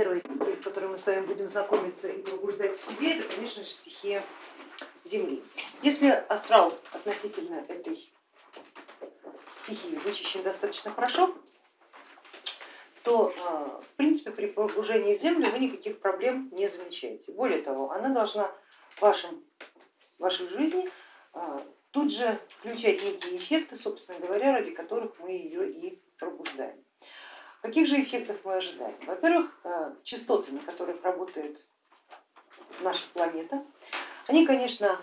Первая стихия, с которой мы с вами будем знакомиться и пробуждать в себе, это, конечно же, стихия Земли. Если астрал относительно этой стихии вычищен достаточно хорошо, то а, в принципе при погружении в землю вы никаких проблем не замечаете. Более того, она должна в вашей жизни а, тут же включать некие эффекты, собственно говоря, ради которых мы ее и пробуждаем. Каких же эффектов мы ожидаем? Во-первых, э, частоты, на которых работает наша планета, они, конечно,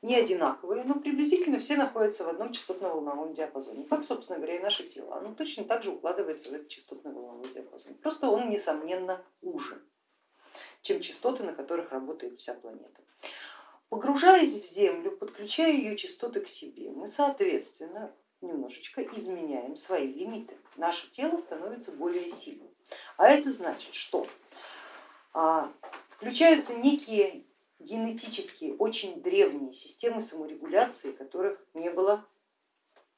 не одинаковые, но приблизительно все находятся в одном частотно-волновом диапазоне, как, собственно говоря, и наше тело. Оно точно так же укладывается в этот частотно-волновой диапазон, просто он, несомненно, уже, чем частоты, на которых работает вся планета. Погружаясь в Землю, подключая ее частоты к себе, мы, соответственно, немножечко изменяем свои лимиты. Наше тело становится более сильным. А это значит, что а, включаются некие генетические, очень древние системы саморегуляции, которых не, было,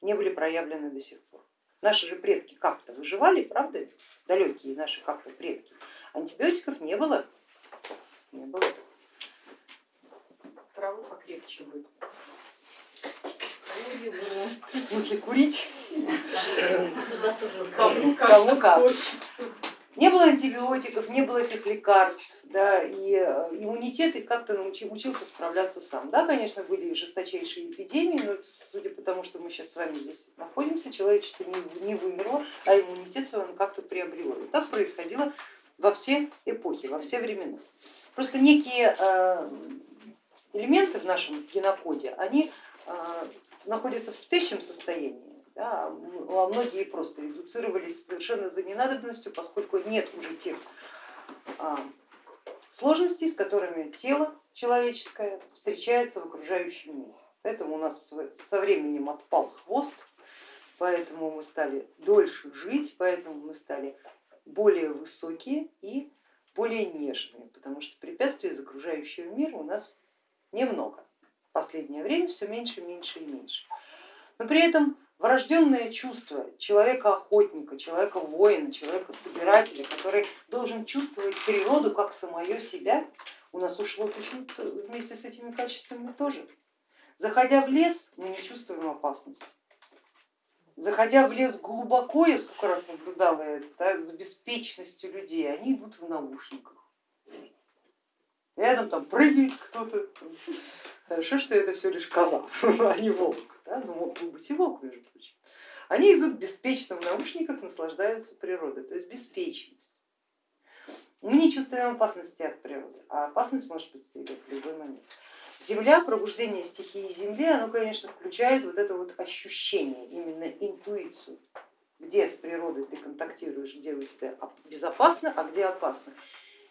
не были проявлены до сих пор. Наши же предки как-то выживали, правда? Далекие наши как-то предки. Антибиотиков не было. Не было. Траву покрепче будет. В смысле курить? Кому как. Не было антибиотиков, не было этих лекарств, да, и э, иммунитет как-то учился справляться сам. Да, конечно, были жесточайшие эпидемии, но судя по тому, что мы сейчас с вами здесь находимся, человечество не, не вымерло, а иммунитет свой он как-то приобрело. И так происходило во все эпохи, во все времена. Просто некие э, элементы в нашем генокоде, они находятся в спящем состоянии, да, а многие просто редуцировались совершенно за ненадобностью, поскольку нет уже тех а, сложностей, с которыми тело человеческое встречается в окружающем мире. Поэтому у нас со временем отпал хвост, поэтому мы стали дольше жить, поэтому мы стали более высокие и более нежные, потому что препятствий из окружающего мира у нас немного. Последнее время все меньше, меньше и меньше. Но при этом врожденное чувство человека-охотника, человека-воина, человека-собирателя, который должен чувствовать природу как самое себя, у нас ушло почему-то вместе с этими качествами тоже. Заходя в лес, мы не чувствуем опасности. Заходя в лес глубоко, я сколько раз наблюдала это, да, за беспечностью людей, они идут в наушниках. Рядом там прыгает кто-то. Хорошо, что это все лишь коза, а не волк да, ну мог бы быть и волк, между прочим, они идут беспечно в наушниках, наслаждаются природой, то есть беспечность. Мы не чувствуем опасности от природы, а опасность может подстерегать в любой момент. Земля, пробуждение стихии Земли, оно, конечно, включает вот это вот ощущение, именно интуицию, где с природой ты контактируешь, где у тебя безопасно, а где опасно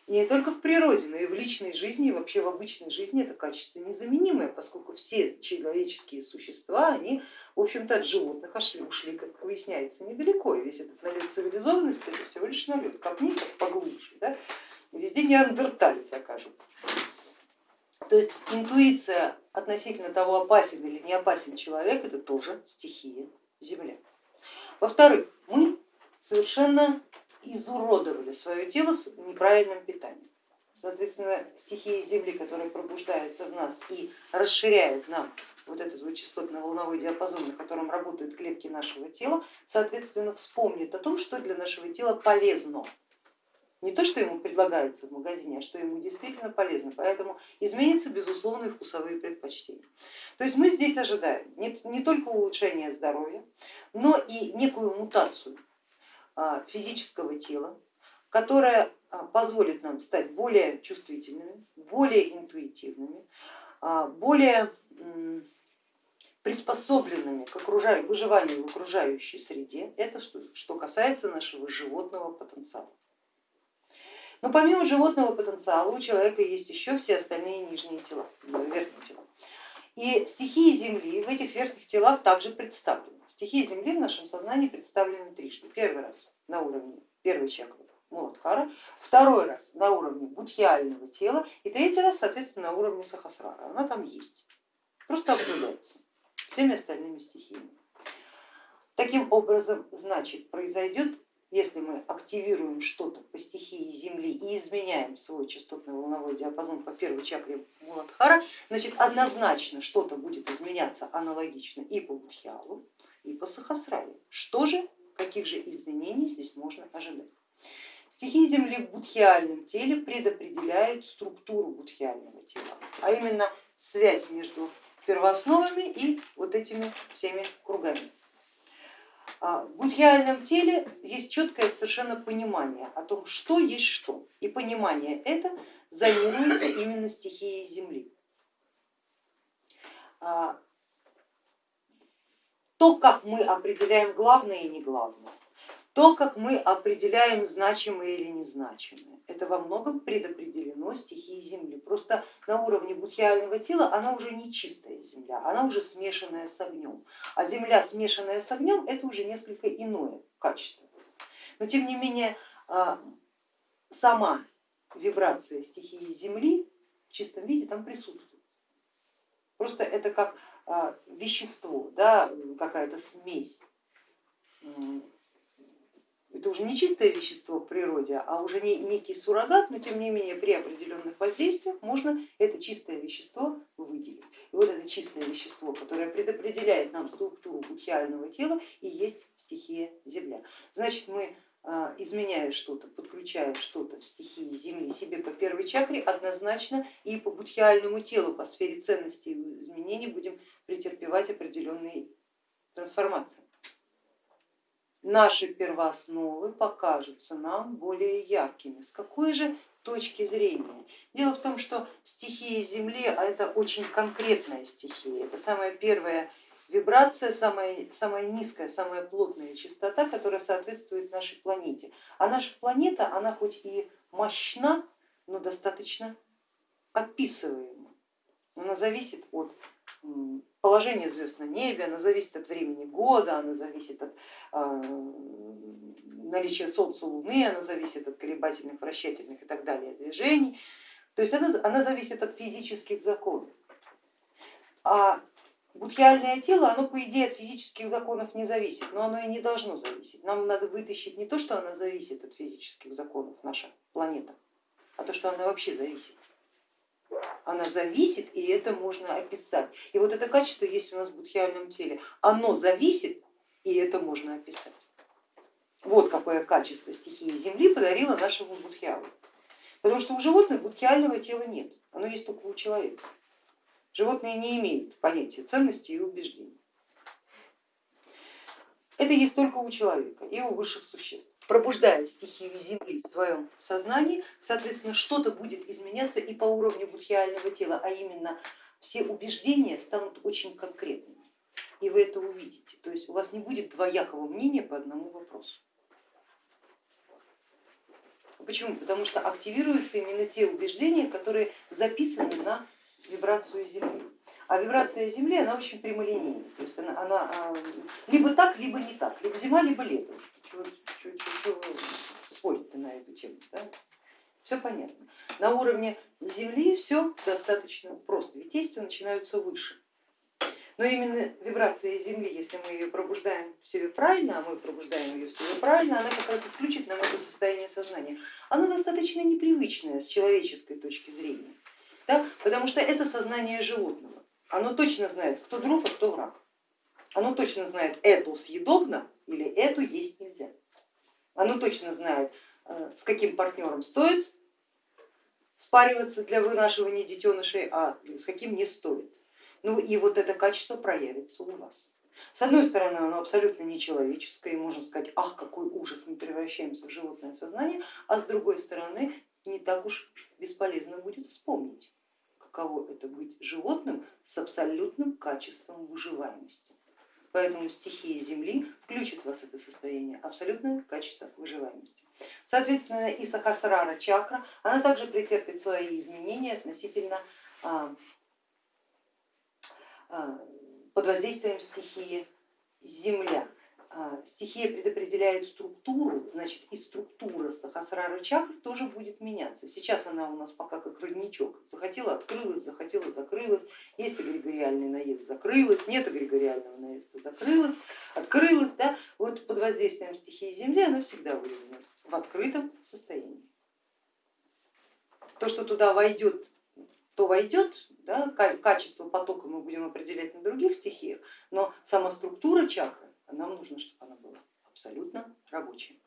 не только в природе, но и в личной жизни, и вообще в обычной жизни это качество незаменимое, поскольку все человеческие существа, они в общем-то от животных ушли, как выясняется, недалеко, и весь этот налет цивилизованности это всего лишь налет, копни поглубже, да? везде неандерталец окажется. То есть интуиция относительно того, опасен или не опасен человек, это тоже стихия Земля. Во-вторых, мы совершенно изуродовали свое тело с неправильным питанием. Соответственно, стихия Земли, которая пробуждается в нас и расширяет нам вот этот вот частотно-волновой диапазон, на котором работают клетки нашего тела, соответственно, вспомнит о том, что для нашего тела полезно. Не то, что ему предлагается в магазине, а что ему действительно полезно. Поэтому изменятся безусловные вкусовые предпочтения. То есть мы здесь ожидаем не, не только улучшения здоровья, но и некую мутацию физического тела, которая а, позволит нам стать более чувствительными, более интуитивными, а, более приспособленными к выживанию в окружающей среде. Это что касается нашего животного потенциала. Но помимо животного потенциала у человека есть еще все остальные нижние тела, верхние тела. И стихии Земли в этих верхних телах также представлены. Стихии Земли в нашем сознании представлены трижды. Первый раз на уровне первой чакры Муладхара, второй раз на уровне будхиального тела и третий раз, соответственно, на уровне Сахасрара. Она там есть, просто обнуляется всеми остальными стихиями. Таким образом, значит, произойдет если мы активируем что-то по стихии Земли и изменяем свой частотный волновой диапазон по первой чакре Муладхара, значит однозначно что-то будет изменяться аналогично и по Будхиалу, и по Сахасрале. Что же, каких же изменений здесь можно ожидать? Стихии Земли в будхиальном теле предопределяют структуру будхиального тела, а именно связь между первоосновами и вот этими всеми кругами. А, в будхиальном теле есть четкое совершенно понимание о том, что есть что. И понимание это зонируется именно стихией Земли. А, то, как мы определяем главное и не главное, то, как мы определяем значимое или незначимое, это во многом предопределено стихией Земли. Просто на уровне будхиального тела она уже не чистая земля, она уже смешанная с огнем. А земля, смешанная с огнем, это уже несколько иное качество. Но тем не менее а, сама вибрация стихии Земли в чистом виде там присутствует. Просто это как а, вещество, да, какая-то смесь это уже не чистое вещество в природе, а уже не, некий суррогат, но тем не менее при определенных воздействиях можно это чистое вещество выделить. И вот это чистое вещество, которое предопределяет нам структуру будхиального тела и есть стихия Земля. Значит, мы а, изменяя что-то, подключая что-то в стихии Земли себе по первой чакре, однозначно и по будхиальному телу, по сфере ценностей и изменений будем претерпевать определенные трансформации наши первоосновы покажутся нам более яркими. С какой же точки зрения? Дело в том, что стихия Земли а это очень конкретная стихия, это самая первая вибрация, самая, самая низкая, самая плотная частота, которая соответствует нашей планете. А наша планета, она хоть и мощна, но достаточно описываема. Она зависит от положение звезд на небе, она зависит от времени года, она зависит от э, наличия Солнца, Луны, она зависит от колебательных, вращательных и так далее движений. То есть она, она зависит от физических законов. А будхиальное тело, оно по идее от физических законов не зависит, но оно и не должно зависеть. Нам надо вытащить не то, что она зависит от физических законов, наша планета, а то, что она вообще зависит она зависит, и это можно описать. И вот это качество есть у нас в будхиальном теле. Оно зависит, и это можно описать. Вот какое качество стихии Земли подарила нашему будхиалу. Потому что у животных будхиального тела нет, оно есть только у человека. Животные не имеют понятия ценности и убеждений. Это есть только у человека и у высших существ пробуждая стихию Земли в своем сознании, соответственно, что-то будет изменяться и по уровню будхиального тела, а именно все убеждения станут очень конкретными. И вы это увидите. То есть у вас не будет двоякого мнения по одному вопросу. Почему? Потому что активируются именно те убеждения, которые записаны на вибрацию Земли. А вибрация Земли, она очень прямолинейная, то есть она, она а, либо так, либо не так, либо зима, либо лето. Чего, чего, чего спорить на эту тему? Да? Все понятно. На уровне Земли все достаточно просто, ведь действия начинаются выше. Но именно вибрация Земли, если мы ее пробуждаем в себе правильно, а мы пробуждаем ее в себе правильно, она как раз и включит нам это состояние сознания. Оно достаточно непривычное с человеческой точки зрения, да? потому что это сознание животного. Оно точно знает, кто друг, а кто враг. Оно точно знает, эту съедобно или эту есть нельзя. Оно точно знает, э, с каким партнером стоит спариваться для вынашивания детенышей, а с каким не стоит. Ну и вот это качество проявится у вас. С одной стороны, оно абсолютно нечеловеческое, и можно сказать, ах, какой ужас, мы превращаемся в животное сознание, а с другой стороны, не так уж бесполезно будет вспомнить каково это быть животным с абсолютным качеством выживаемости. Поэтому стихия Земли включит в вас это состояние, абсолютное качество выживаемости. Соответственно, и Сахасрара чакра, она также претерпит свои изменения относительно а, а, под воздействием стихии Земля. А, стихия предопределяет структуру, значит и структура Сахасрара чакры тоже будет меняться. Сейчас она у нас пока как родничок, захотела открылась, захотела закрылась, есть эгрегориальный наезд, закрылась, нет эгрегориального наезда, закрылась, открылась. Да? Вот под воздействием стихии Земли оно всегда выявлено в открытом состоянии. То, что туда войдет, то войдет, да, качество потока мы будем определять на других стихиях, но сама структура чакры, нам нужно, чтобы она была абсолютно рабочей.